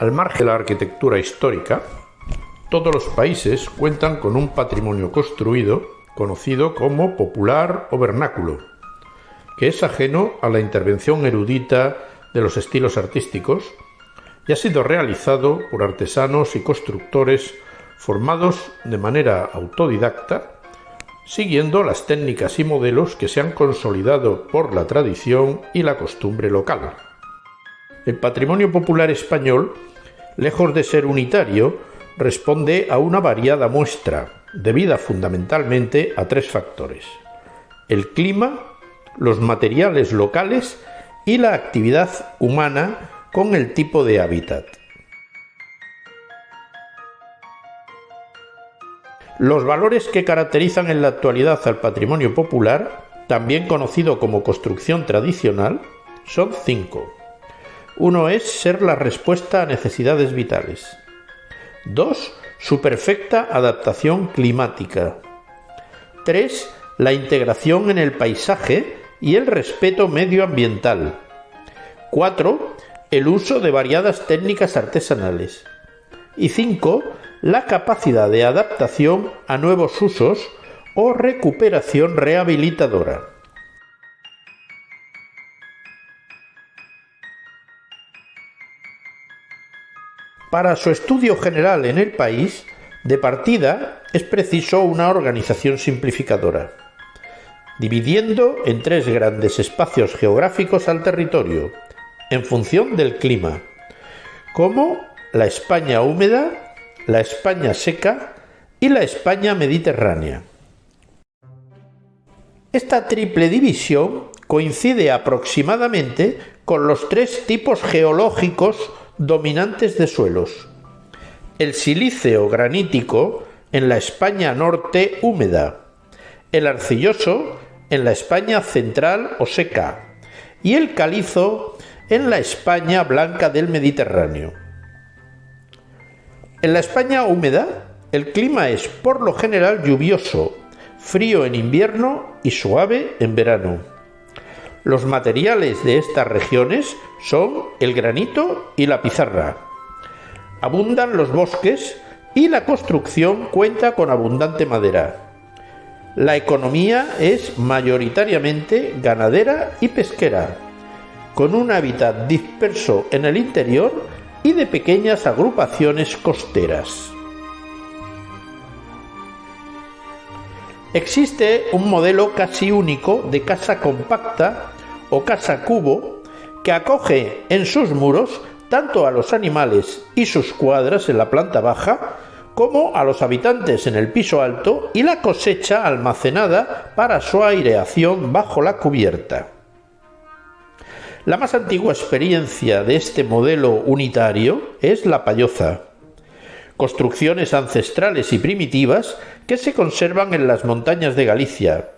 Al margen de la arquitectura histórica, todos los países cuentan con un patrimonio construido conocido como popular o vernáculo, que es ajeno a la intervención erudita de los estilos artísticos y ha sido realizado por artesanos y constructores formados de manera autodidacta, siguiendo las técnicas y modelos que se han consolidado por la tradición y la costumbre local. El patrimonio popular español, lejos de ser unitario, responde a una variada muestra, debida fundamentalmente a tres factores. El clima, los materiales locales y la actividad humana con el tipo de hábitat. Los valores que caracterizan en la actualidad al patrimonio popular, también conocido como construcción tradicional, son cinco. Uno es ser la respuesta a necesidades vitales. Dos, su perfecta adaptación climática. Tres, la integración en el paisaje y el respeto medioambiental. 4 el uso de variadas técnicas artesanales. Y 5. La capacidad de adaptación a nuevos usos o recuperación rehabilitadora. Para su estudio general en el país, de partida es preciso una organización simplificadora, dividiendo en tres grandes espacios geográficos al territorio, en función del clima, como la España húmeda, la España seca y la España mediterránea. Esta triple división coincide aproximadamente con los tres tipos geológicos dominantes de suelos. El silíceo granítico en la España norte húmeda, el arcilloso en la España central o seca y el calizo en la España blanca del Mediterráneo. En la España húmeda, el clima es por lo general lluvioso, frío en invierno y suave en verano. Los materiales de estas regiones son el granito y la pizarra. Abundan los bosques y la construcción cuenta con abundante madera. La economía es mayoritariamente ganadera y pesquera con un hábitat disperso en el interior y de pequeñas agrupaciones costeras. Existe un modelo casi único de casa compacta o casa cubo que acoge en sus muros tanto a los animales y sus cuadras en la planta baja como a los habitantes en el piso alto y la cosecha almacenada para su aireación bajo la cubierta. La más antigua experiencia de este modelo unitario es la payoza, construcciones ancestrales y primitivas que se conservan en las montañas de Galicia,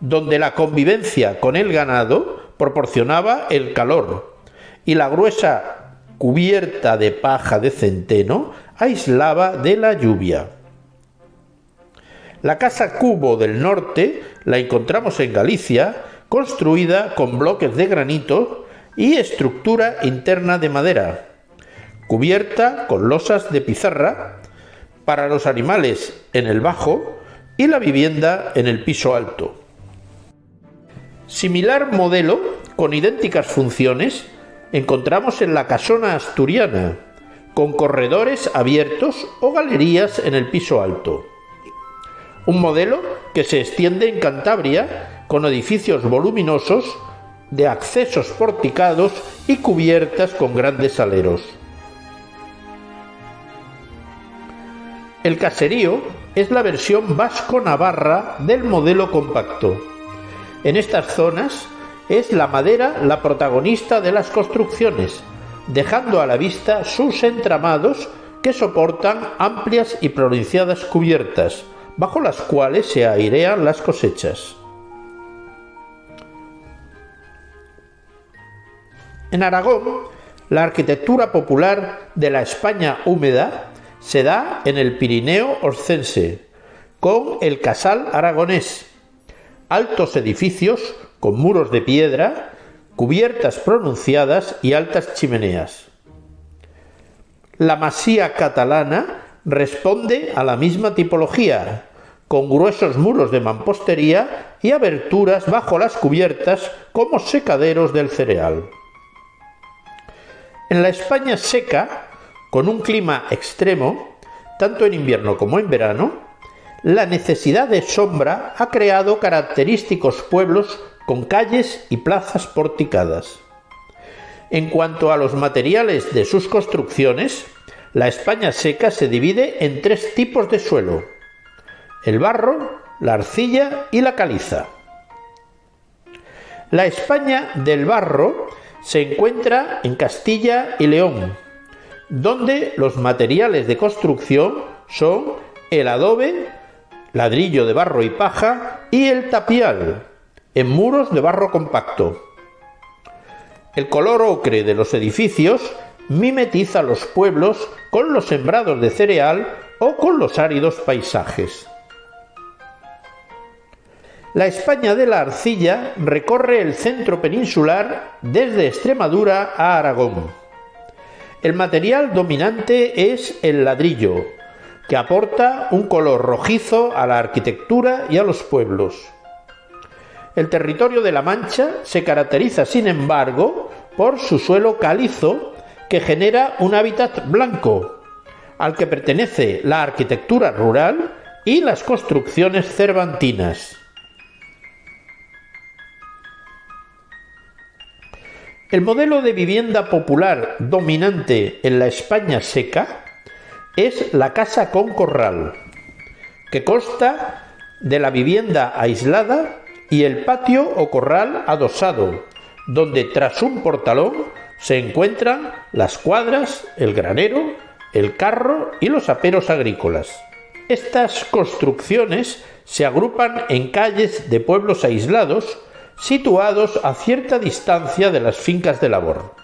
donde la convivencia con el ganado proporcionaba el calor y la gruesa cubierta de paja de centeno aislaba de la lluvia. La casa cubo del norte la encontramos en Galicia construida con bloques de granito y estructura interna de madera, cubierta con losas de pizarra para los animales en el bajo y la vivienda en el piso alto. Similar modelo, con idénticas funciones, encontramos en la casona asturiana, con corredores abiertos o galerías en el piso alto. Un modelo que se extiende en Cantabria con edificios voluminosos de accesos porticados y cubiertas con grandes aleros. El caserío es la versión vasco-navarra del modelo compacto. En estas zonas es la madera la protagonista de las construcciones, dejando a la vista sus entramados que soportan amplias y pronunciadas cubiertas, bajo las cuales se airean las cosechas. En Aragón, la arquitectura popular de la España húmeda se da en el Pirineo Orcense, con el Casal Aragonés, altos edificios con muros de piedra, cubiertas pronunciadas y altas chimeneas. La masía catalana responde a la misma tipología, con gruesos muros de mampostería y aberturas bajo las cubiertas como secaderos del cereal. En la España seca, con un clima extremo, tanto en invierno como en verano, la necesidad de sombra ha creado característicos pueblos con calles y plazas porticadas. En cuanto a los materiales de sus construcciones, la España seca se divide en tres tipos de suelo, el barro, la arcilla y la caliza. La España del barro se encuentra en Castilla y León, donde los materiales de construcción son el adobe, ladrillo de barro y paja y el tapial, en muros de barro compacto. El color ocre de los edificios mimetiza los pueblos con los sembrados de cereal o con los áridos paisajes. La España de la arcilla recorre el centro peninsular desde Extremadura a Aragón. El material dominante es el ladrillo, que aporta un color rojizo a la arquitectura y a los pueblos. El territorio de la Mancha se caracteriza, sin embargo, por su suelo calizo que genera un hábitat blanco, al que pertenece la arquitectura rural y las construcciones cervantinas. El modelo de vivienda popular dominante en la España seca es la casa con corral, que consta de la vivienda aislada y el patio o corral adosado, donde tras un portalón se encuentran las cuadras, el granero, el carro y los aperos agrícolas. Estas construcciones se agrupan en calles de pueblos aislados situados a cierta distancia de las fincas de labor.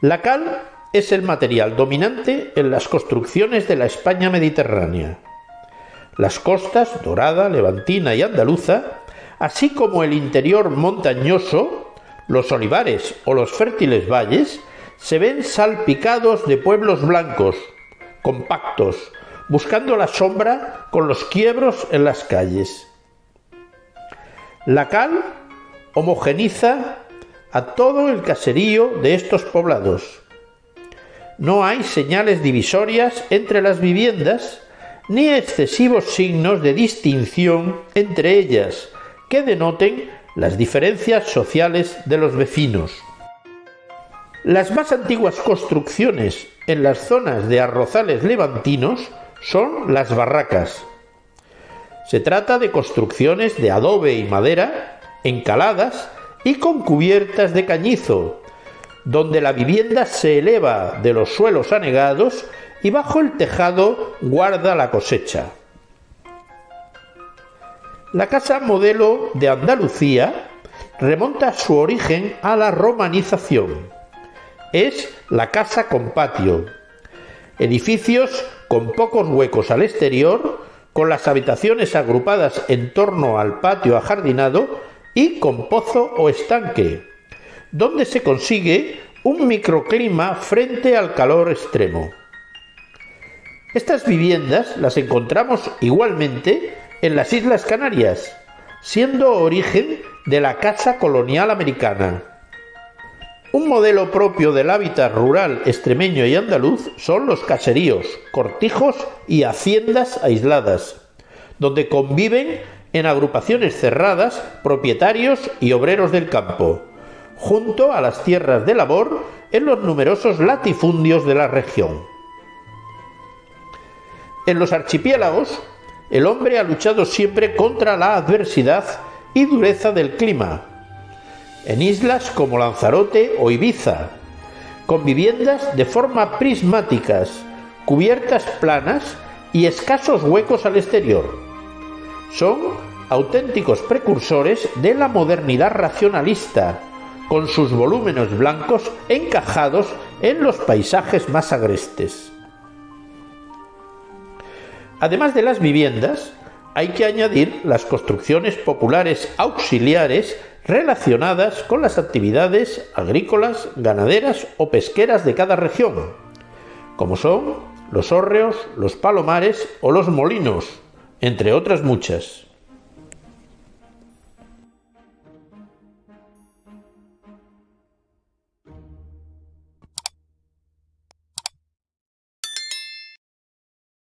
La cal es el material dominante en las construcciones de la España mediterránea. Las costas, dorada, levantina y andaluza, así como el interior montañoso, los olivares o los fértiles valles, se ven salpicados de pueblos blancos, compactos, buscando la sombra con los quiebros en las calles. La cal homogeniza a todo el caserío de estos poblados. No hay señales divisorias entre las viviendas ni excesivos signos de distinción entre ellas que denoten las diferencias sociales de los vecinos. Las más antiguas construcciones en las zonas de arrozales levantinos son las barracas, se trata de construcciones de adobe y madera, encaladas y con cubiertas de cañizo, donde la vivienda se eleva de los suelos anegados y bajo el tejado guarda la cosecha. La casa modelo de Andalucía remonta su origen a la romanización. Es la casa con patio, edificios con pocos huecos al exterior con las habitaciones agrupadas en torno al patio ajardinado y con pozo o estanque, donde se consigue un microclima frente al calor extremo. Estas viviendas las encontramos igualmente en las Islas Canarias, siendo origen de la casa colonial americana. Un modelo propio del hábitat rural extremeño y andaluz son los caseríos, cortijos y haciendas aisladas, donde conviven en agrupaciones cerradas propietarios y obreros del campo, junto a las tierras de labor en los numerosos latifundios de la región. En los archipiélagos, el hombre ha luchado siempre contra la adversidad y dureza del clima, en islas como Lanzarote o Ibiza, con viviendas de forma prismáticas, cubiertas planas y escasos huecos al exterior. Son auténticos precursores de la modernidad racionalista, con sus volúmenes blancos encajados en los paisajes más agrestes. Además de las viviendas, hay que añadir las construcciones populares auxiliares relacionadas con las actividades agrícolas, ganaderas o pesqueras de cada región, como son los hórreos, los palomares o los molinos, entre otras muchas.